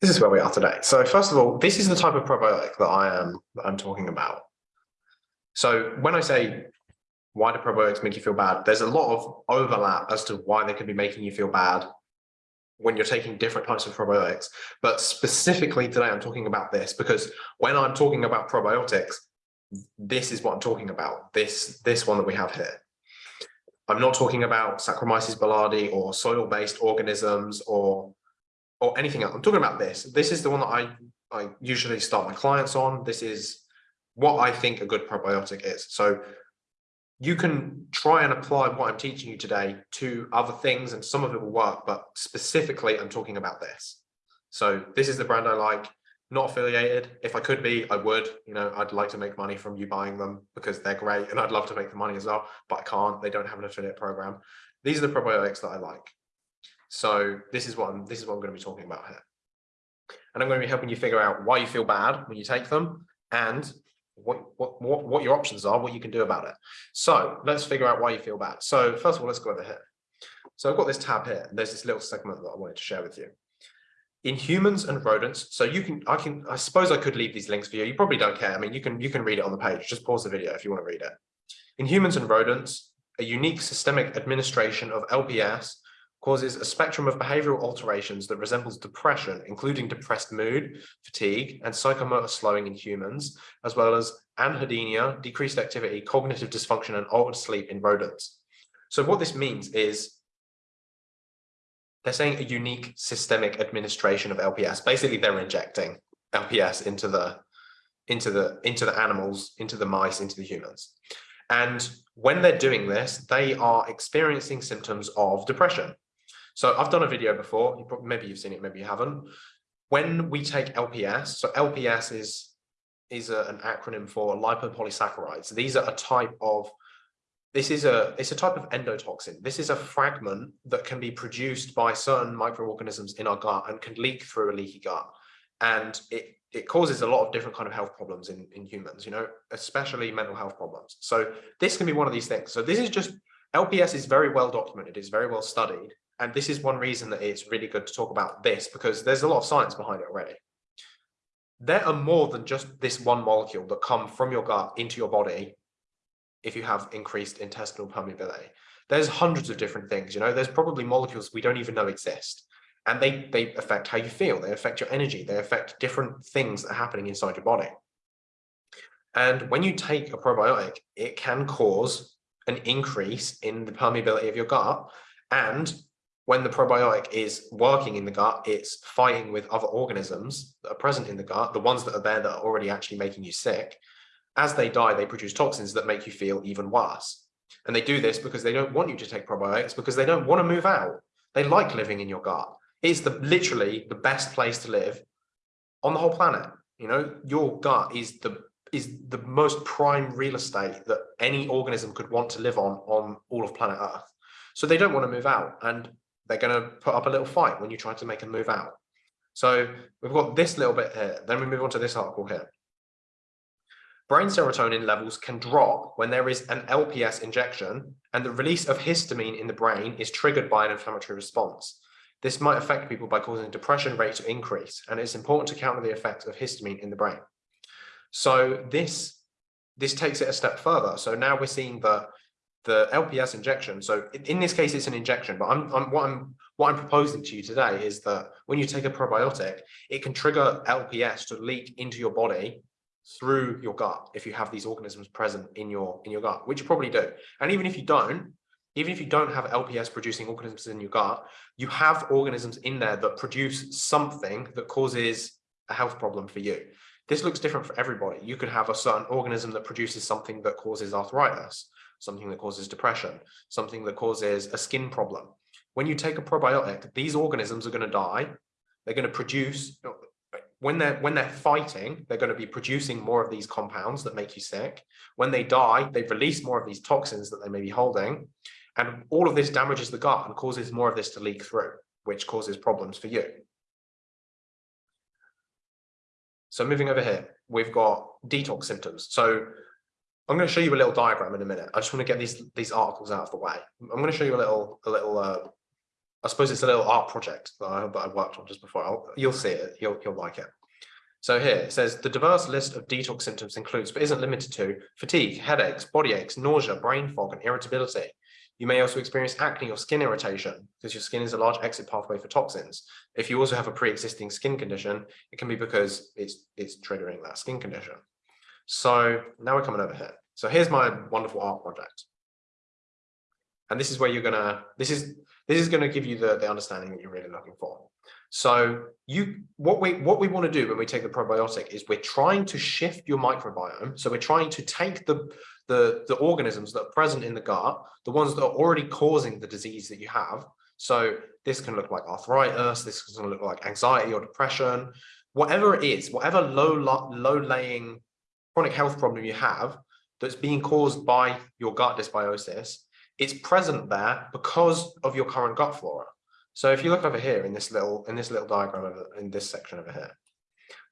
this is where we are today. So first of all, this is the type of probiotic that I am that I'm talking about. So when I say why do probiotics make you feel bad, there's a lot of overlap as to why they could be making you feel bad when you're taking different types of probiotics. But specifically today, I'm talking about this because when I'm talking about probiotics, this is what I'm talking about, this, this one that we have here. I'm not talking about Saccharomyces boulardii or soil-based organisms or or anything else. I'm talking about this. This is the one that I, I usually start my clients on. This is what I think a good probiotic is. So you can try and apply what I'm teaching you today to other things and some of it will work, but specifically I'm talking about this. So this is the brand I like, not affiliated. If I could be, I would, you know, I'd like to make money from you buying them because they're great and I'd love to make the money as well, but I can't, they don't have an affiliate program. These are the probiotics that I like. So this is what I'm, this is what I'm going to be talking about here. And I'm going to be helping you figure out why you feel bad when you take them and what, what, what, what your options are, what you can do about it. So let's figure out why you feel bad. So first of all, let's go over here. So I've got this tab here. There's this little segment that I wanted to share with you. In humans and rodents, so you can, I can, I suppose I could leave these links for you. You probably don't care. I mean, you can, you can read it on the page. Just pause the video if you want to read it. In humans and rodents, a unique systemic administration of LPS causes a spectrum of behavioral alterations that resembles depression, including depressed mood, fatigue, and psychomotor slowing in humans, as well as anhedonia, decreased activity, cognitive dysfunction, and altered sleep in rodents. So what this means is they're saying a unique systemic administration of LPS. Basically, they're injecting LPS into the into the into the animals, into the mice, into the humans. And when they're doing this, they are experiencing symptoms of depression. So I've done a video before, you probably, maybe you've seen it, maybe you haven't. When we take LPS, so LPS is, is a, an acronym for lipopolysaccharides. These are a type of, this is a, it's a type of endotoxin. This is a fragment that can be produced by certain microorganisms in our gut and can leak through a leaky gut. And it, it causes a lot of different kind of health problems in, in humans, you know, especially mental health problems. So this can be one of these things. So this is just, LPS is very well documented, it's very well studied. And this is one reason that it's really good to talk about this because there's a lot of science behind it already. There are more than just this one molecule that come from your gut into your body if you have increased intestinal permeability. There's hundreds of different things, you know, there's probably molecules we don't even know exist. And they, they affect how you feel, they affect your energy, they affect different things that are happening inside your body. And when you take a probiotic, it can cause an increase in the permeability of your gut and when the probiotic is working in the gut, it's fighting with other organisms that are present in the gut, the ones that are there that are already actually making you sick. As they die, they produce toxins that make you feel even worse. And they do this because they don't want you to take probiotics because they don't want to move out. They like living in your gut. It's the literally the best place to live on the whole planet. You know, your gut is the is the most prime real estate that any organism could want to live on on all of planet Earth. So they don't want to move out. And they're going to put up a little fight when you try to make them move out. So we've got this little bit here. Then we move on to this article here. Brain serotonin levels can drop when there is an LPS injection and the release of histamine in the brain is triggered by an inflammatory response. This might affect people by causing depression rate to increase, and it's important to counter the effects of histamine in the brain. So this, this takes it a step further. So now we're seeing that the LPS injection. So in this case, it's an injection, but I'm, I'm, what I'm what I'm proposing to you today is that when you take a probiotic, it can trigger LPS to leak into your body through your gut if you have these organisms present in your in your gut, which you probably do. And even if you don't, even if you don't have LPS producing organisms in your gut, you have organisms in there that produce something that causes a health problem for you. This looks different for everybody. You could have a certain organism that produces something that causes arthritis something that causes depression, something that causes a skin problem. When you take a probiotic, these organisms are going to die. They're going to produce, when they're, when they're fighting, they're going to be producing more of these compounds that make you sick. When they die, they release more of these toxins that they may be holding. And all of this damages the gut and causes more of this to leak through, which causes problems for you. So moving over here, we've got detox symptoms. So I'm going to show you a little diagram in a minute. I just want to get these these articles out of the way. I'm going to show you a little a little uh, I suppose it's a little art project that I, that I worked on just before. I'll, you'll see it. You'll, you'll like it. So here it says the diverse list of detox symptoms includes, but isn't limited to, fatigue, headaches, body aches, nausea, brain fog, and irritability. You may also experience acne or skin irritation because your skin is a large exit pathway for toxins. If you also have a pre-existing skin condition, it can be because it's, it's triggering that skin condition. So now we're coming over here. So here's my wonderful art project. And this is where you're gonna, this is, this is gonna give you the, the understanding that you're really looking for. So you, what we, what we want to do when we take the probiotic is we're trying to shift your microbiome. So we're trying to take the, the, the organisms that are present in the gut, the ones that are already causing the disease that you have. So this can look like arthritis, this can look like anxiety or depression, whatever it is, whatever low, low laying chronic health problem you have that's being caused by your gut dysbiosis, it's present there because of your current gut flora. So if you look over here in this little in this little diagram over, in this section over here,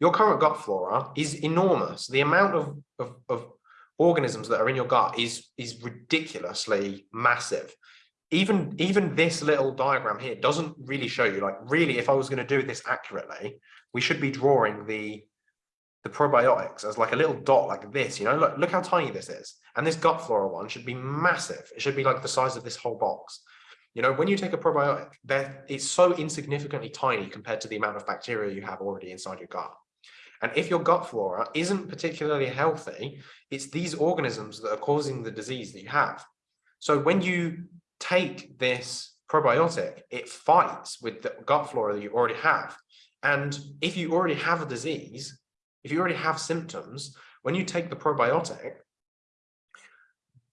your current gut flora is enormous. The amount of, of, of organisms that are in your gut is is ridiculously massive. Even even this little diagram here doesn't really show you like really if I was going to do this accurately, we should be drawing the the probiotics as like a little dot like this, you know, look, look how tiny this is. And this gut flora one should be massive. It should be like the size of this whole box. You know, when you take a probiotic, that it's so insignificantly tiny compared to the amount of bacteria you have already inside your gut. And if your gut flora isn't particularly healthy, it's these organisms that are causing the disease that you have. So when you take this probiotic, it fights with the gut flora that you already have. And if you already have a disease, if you already have symptoms, when you take the probiotic,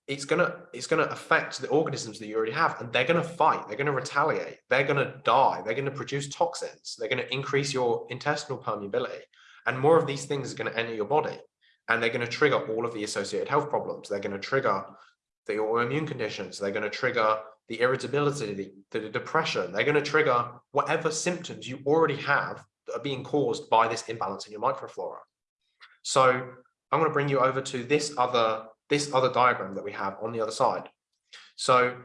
it's gonna it's gonna affect the organisms that you already have and they're gonna fight they're gonna retaliate they're gonna die they're gonna produce toxins they're gonna increase your intestinal permeability and more of these things are going to enter your body and they're going to trigger all of the associated health problems. They're going to trigger the autoimmune conditions. They're going to trigger the irritability the, the depression. They're going to trigger whatever symptoms you already have that are being caused by this imbalance in your microflora. So i'm going to bring you over to this other this other diagram that we have on the other side. So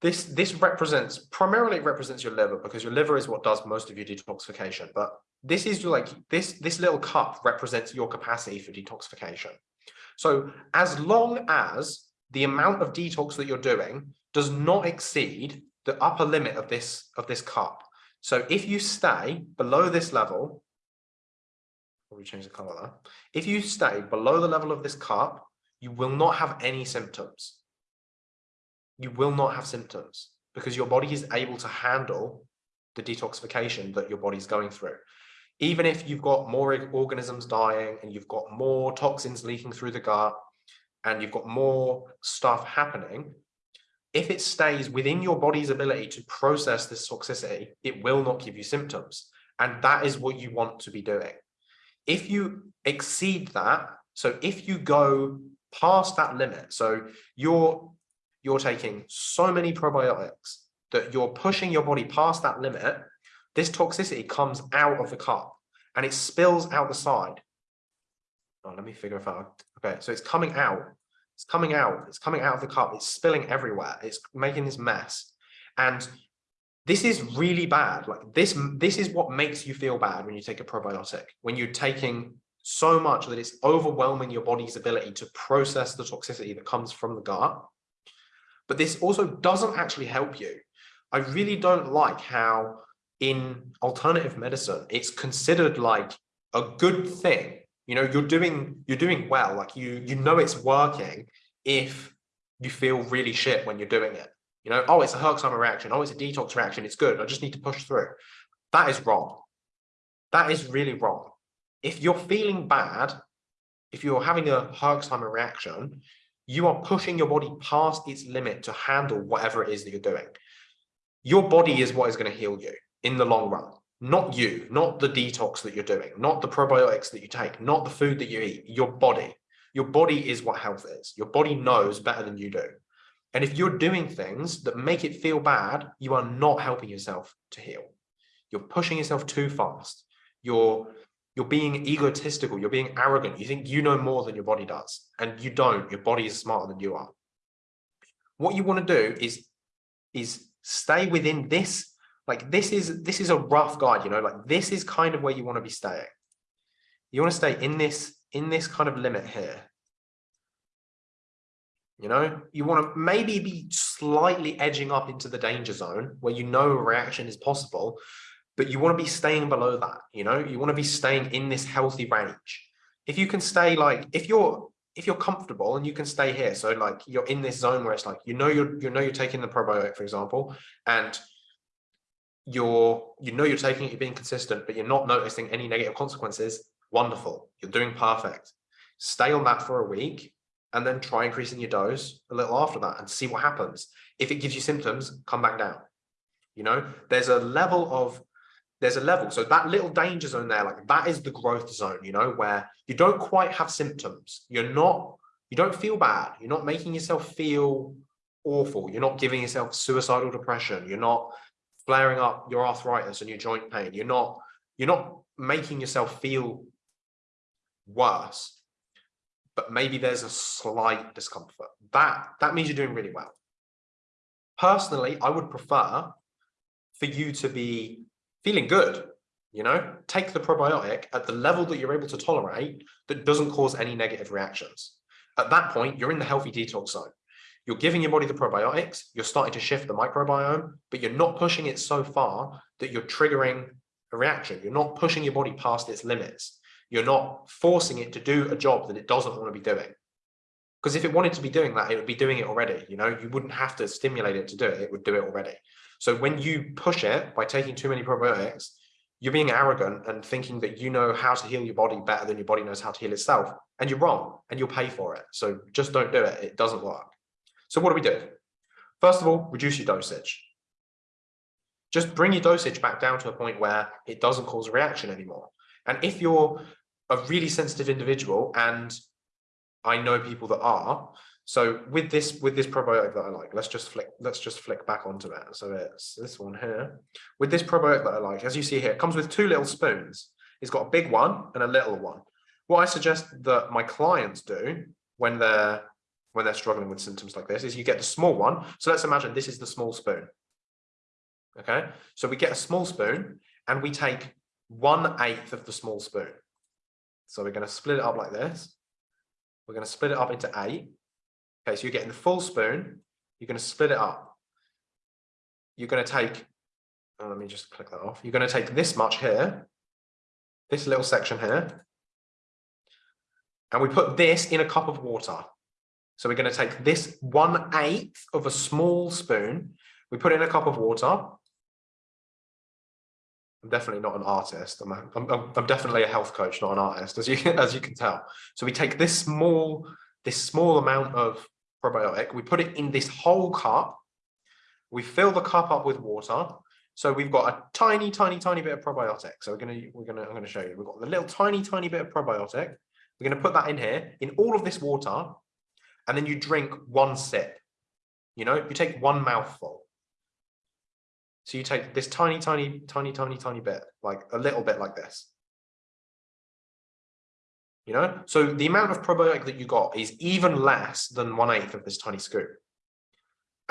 this this represents primarily represents your liver because your liver is what does most of your detoxification. But this is like this this little cup represents your capacity for detoxification. So as long as the amount of detox that you're doing does not exceed the upper limit of this of this cup. So if you stay below this level, we change the color there. If you stay below the level of this cup, you will not have any symptoms. You will not have symptoms because your body is able to handle the detoxification that your body's going through. Even if you've got more organisms dying and you've got more toxins leaking through the gut and you've got more stuff happening, if it stays within your body's ability to process this toxicity, it will not give you symptoms. And that is what you want to be doing. If you exceed that, so if you go past that limit. So you're you're taking so many probiotics that you're pushing your body past that limit. This toxicity comes out of the cup and it spills out the side. Oh, let me figure if I okay. So it's coming out. It's coming out. It's coming out of the cup. It's spilling everywhere. It's making this mess. And this is really bad. Like this, this is what makes you feel bad when you take a probiotic. When you're taking so much that it's overwhelming your body's ability to process the toxicity that comes from the gut. But this also doesn't actually help you. I really don't like how in alternative medicine, it's considered like a good thing. You know, you're doing you're doing well, like you you know it's working if you feel really shit when you're doing it. You know, oh, it's a Herxheimer reaction. Oh, it's a detox reaction. It's good. I just need to push through. That is wrong. That is really wrong if you're feeling bad, if you're having a Herxheimer reaction, you are pushing your body past its limit to handle whatever it is that you're doing. Your body is what is going to heal you in the long run, not you, not the detox that you're doing, not the probiotics that you take, not the food that you eat, your body. Your body is what health is. Your body knows better than you do. And if you're doing things that make it feel bad, you are not helping yourself to heal. You're pushing yourself too fast. You're you're being egotistical, you're being arrogant, you think you know more than your body does, and you don't, your body is smarter than you are. What you want to do is, is stay within this, like this is this is a rough guide, you know, like this is kind of where you want to be staying. You want to stay in this in this kind of limit here. You know, you want to maybe be slightly edging up into the danger zone where you know a reaction is possible, but you want to be staying below that. You know, you want to be staying in this healthy range. If you can stay like if you're if you're comfortable and you can stay here, so like you're in this zone where it's like you know you're you know you're taking the probiotic, for example, and you're you know you're taking it, you're being consistent, but you're not noticing any negative consequences. Wonderful, you're doing perfect. Stay on that for a week and then try increasing your dose a little after that and see what happens. If it gives you symptoms, come back down. You know, there's a level of, there's a level. So that little danger zone there, like that is the growth zone, you know, where you don't quite have symptoms. You're not, you don't feel bad. You're not making yourself feel awful. You're not giving yourself suicidal depression. You're not flaring up your arthritis and your joint pain. You're not, you're not making yourself feel worse but maybe there's a slight discomfort. That, that means you're doing really well. Personally, I would prefer for you to be feeling good, you know, take the probiotic at the level that you're able to tolerate that doesn't cause any negative reactions. At that point, you're in the healthy detox zone. You're giving your body the probiotics, you're starting to shift the microbiome, but you're not pushing it so far that you're triggering a reaction. You're not pushing your body past its limits. You're not forcing it to do a job that it doesn't want to be doing. Because if it wanted to be doing that, it would be doing it already. You know, you wouldn't have to stimulate it to do it. It would do it already. So when you push it by taking too many probiotics, you're being arrogant and thinking that you know how to heal your body better than your body knows how to heal itself. And you're wrong and you'll pay for it. So just don't do it. It doesn't work. So what do we do? First of all, reduce your dosage. Just bring your dosage back down to a point where it doesn't cause a reaction anymore. And if you're a really sensitive individual and I know people that are. So with this with this probiotic that I like, let's just flick let's just flick back onto it. So it's this one here. With this probiotic that I like, as you see here, it comes with two little spoons. It's got a big one and a little one. What I suggest that my clients do when they're when they're struggling with symptoms like this is you get the small one. So let's imagine this is the small spoon. Okay, so we get a small spoon and we take one eighth of the small spoon. So we're going to split it up like this. We're going to split it up into eight. Okay, so you're getting the full spoon. You're going to split it up. You're going to take, oh, let me just click that off. You're going to take this much here, this little section here, and we put this in a cup of water. So we're going to take this one eighth of a small spoon, we put in a cup of water, I'm definitely not an artist. I'm, a, I'm, I'm definitely a health coach, not an artist, as you as you can tell. So we take this small this small amount of probiotic, we put it in this whole cup. We fill the cup up with water. So we've got a tiny, tiny, tiny bit of probiotic. So we're gonna we're gonna I'm gonna show you. We've got the little tiny, tiny bit of probiotic. We're gonna put that in here in all of this water, and then you drink one sip. You know, you take one mouthful. So you take this tiny, tiny, tiny, tiny, tiny bit, like a little bit like this. You know, so the amount of probiotic that you got is even less than one eighth of this tiny scoop.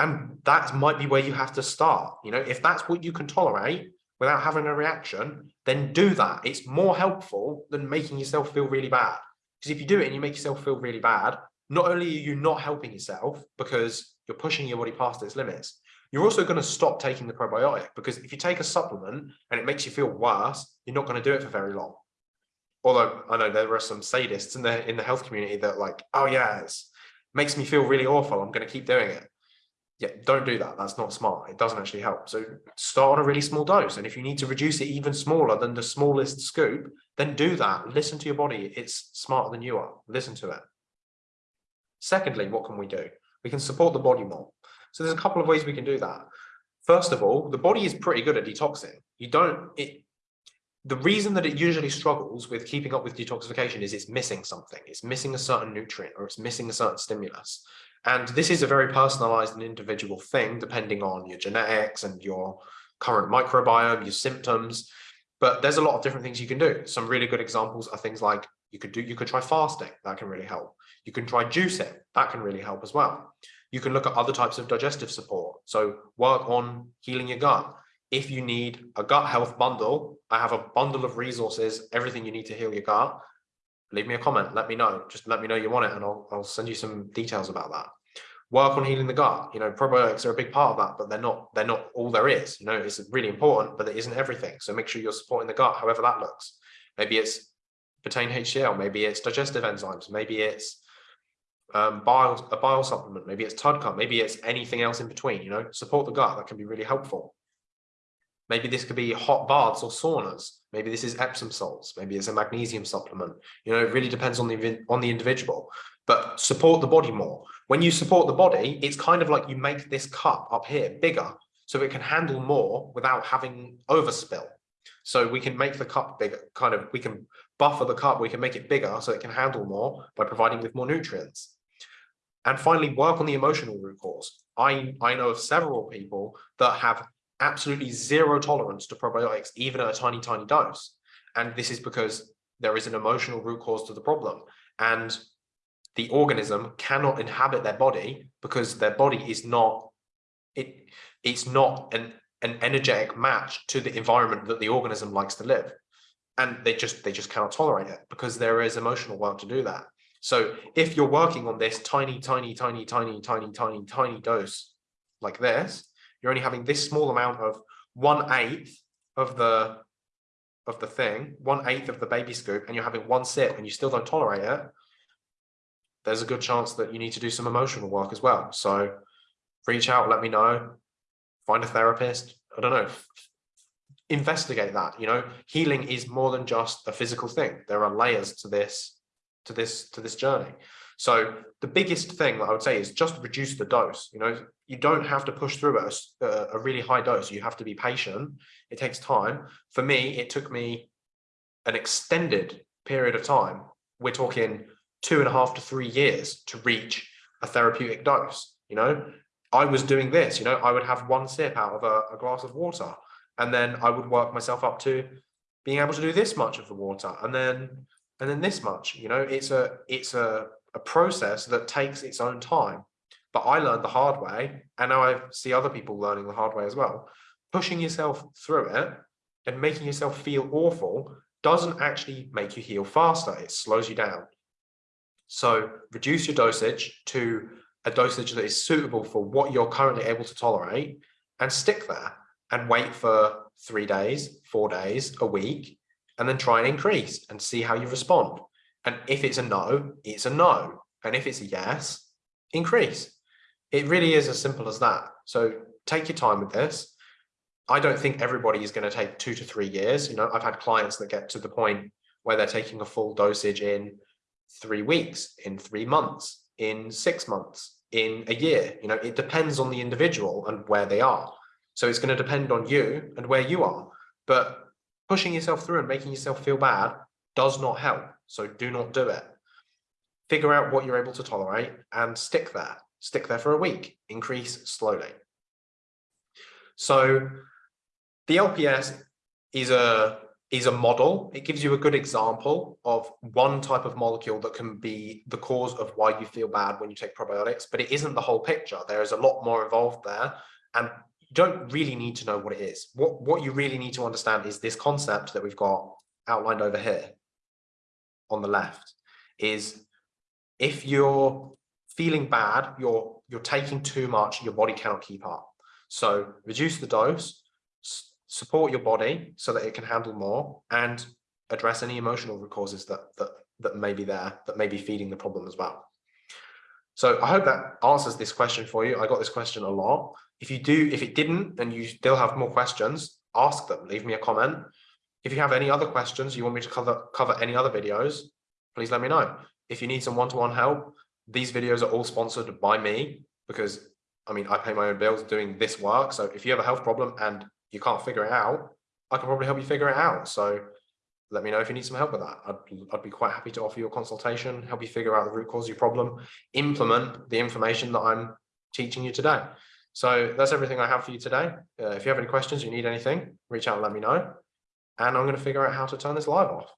And that might be where you have to start. You know, if that's what you can tolerate without having a reaction, then do that. It's more helpful than making yourself feel really bad. Because if you do it and you make yourself feel really bad, not only are you not helping yourself because you're pushing your body past its limits, you're also going to stop taking the probiotic because if you take a supplement and it makes you feel worse, you're not going to do it for very long. Although I know there are some sadists in the in the health community that like, oh yeah, it makes me feel really awful. I'm going to keep doing it. Yeah, don't do that. That's not smart. It doesn't actually help. So start on a really small dose. And if you need to reduce it even smaller than the smallest scoop, then do that. Listen to your body. It's smarter than you are. Listen to it. Secondly, what can we do? We can support the body more. So there's a couple of ways we can do that. First of all, the body is pretty good at detoxing. You don't, it, the reason that it usually struggles with keeping up with detoxification is it's missing something. It's missing a certain nutrient or it's missing a certain stimulus. And this is a very personalized and individual thing, depending on your genetics and your current microbiome, your symptoms. But there's a lot of different things you can do. Some really good examples are things like you could do, you could try fasting, that can really help. You can try juicing, that can really help as well. You can look at other types of digestive support. So work on healing your gut, if you need a gut health bundle, I have a bundle of resources, everything you need to heal your gut. Leave me a comment, let me know. Just let me know you want it and I'll, I'll send you some details about that. Work on healing the gut. You know, probiotics are a big part of that, but they're not, they're not all there is. You know, it's really important, but it isn't everything. So make sure you're supporting the gut, however that looks. Maybe it's betaine HCl, maybe it's digestive enzymes, maybe it's um, bile, a bile supplement, maybe it's TUDCA, maybe it's anything else in between, you know, support the gut, that can be really helpful. Maybe this could be hot baths or saunas. Maybe this is Epsom salts. Maybe it's a magnesium supplement. You know, it really depends on the on the individual. But support the body more. When you support the body, it's kind of like you make this cup up here bigger so it can handle more without having overspill. So we can make the cup bigger, kind of, we can buffer the cup, we can make it bigger so it can handle more by providing with more nutrients. And finally, work on the emotional root cause. I, I know of several people that have absolutely zero tolerance to probiotics, even at a tiny, tiny dose. And this is because there is an emotional root cause to the problem. And the organism cannot inhabit their body because their body is not, it, it's not an, an energetic match to the environment that the organism likes to live. And they just, they just cannot tolerate it because there is emotional work to do that. So if you're working on this tiny, tiny, tiny, tiny, tiny, tiny, tiny dose like this, you're only having this small amount of one eighth of the of the thing, one eighth of the baby scoop, and you're having one sip and you still don't tolerate it, there's a good chance that you need to do some emotional work as well. So reach out, let me know, find a therapist. I don't know, investigate that. You know, healing is more than just a physical thing. There are layers to this, to this, to this journey. So the biggest thing that I would say is just reduce the dose. You know, you don't have to push through a, a really high dose. You have to be patient. It takes time. For me, it took me an extended period of time. We're talking two and a half to three years to reach a therapeutic dose. You know, I was doing this, you know, I would have one sip out of a, a glass of water and then I would work myself up to being able to do this much of the water and then and then this much you know it's a it's a a process that takes its own time. But I learned the hard way, and now I see other people learning the hard way as well. Pushing yourself through it and making yourself feel awful doesn't actually make you heal faster, it slows you down. So reduce your dosage to a dosage that is suitable for what you're currently able to tolerate and stick there and wait for three days, four days, a week, and then try and increase and see how you respond. And if it's a no, it's a no. And if it's a yes, increase. It really is as simple as that. So take your time with this. I don't think everybody is going to take two to three years. You know, I've had clients that get to the point where they're taking a full dosage in three weeks, in three months, in six months, in a year. You know, it depends on the individual and where they are. So it's going to depend on you and where you are. But pushing yourself through and making yourself feel bad does not help. So do not do it. Figure out what you're able to tolerate and stick there. Stick there for a week, increase slowly. So the LPS is a is a model. It gives you a good example of one type of molecule that can be the cause of why you feel bad when you take probiotics, but it isn't the whole picture. There is a lot more involved there and you don't really need to know what it is. What, what you really need to understand is this concept that we've got outlined over here on the left is if you're feeling bad, you're you're taking too much, your body cannot keep up. So reduce the dose, support your body so that it can handle more and address any emotional causes that that that may be there that may be feeding the problem as well. So I hope that answers this question for you. I got this question a lot. If you do, if it didn't, and you still have more questions, ask them, leave me a comment. If you have any other questions, you want me to cover, cover any other videos, please let me know. If you need some one-to-one -one help, these videos are all sponsored by me because I mean, I pay my own bills doing this work. So if you have a health problem and you can't figure it out, I can probably help you figure it out. So let me know if you need some help with that. I'd, I'd be quite happy to offer you a consultation, help you figure out the root cause of your problem, implement the information that I'm teaching you today. So that's everything I have for you today. Uh, if you have any questions, you need anything, reach out and let me know and I'm going to figure out how to turn this live off.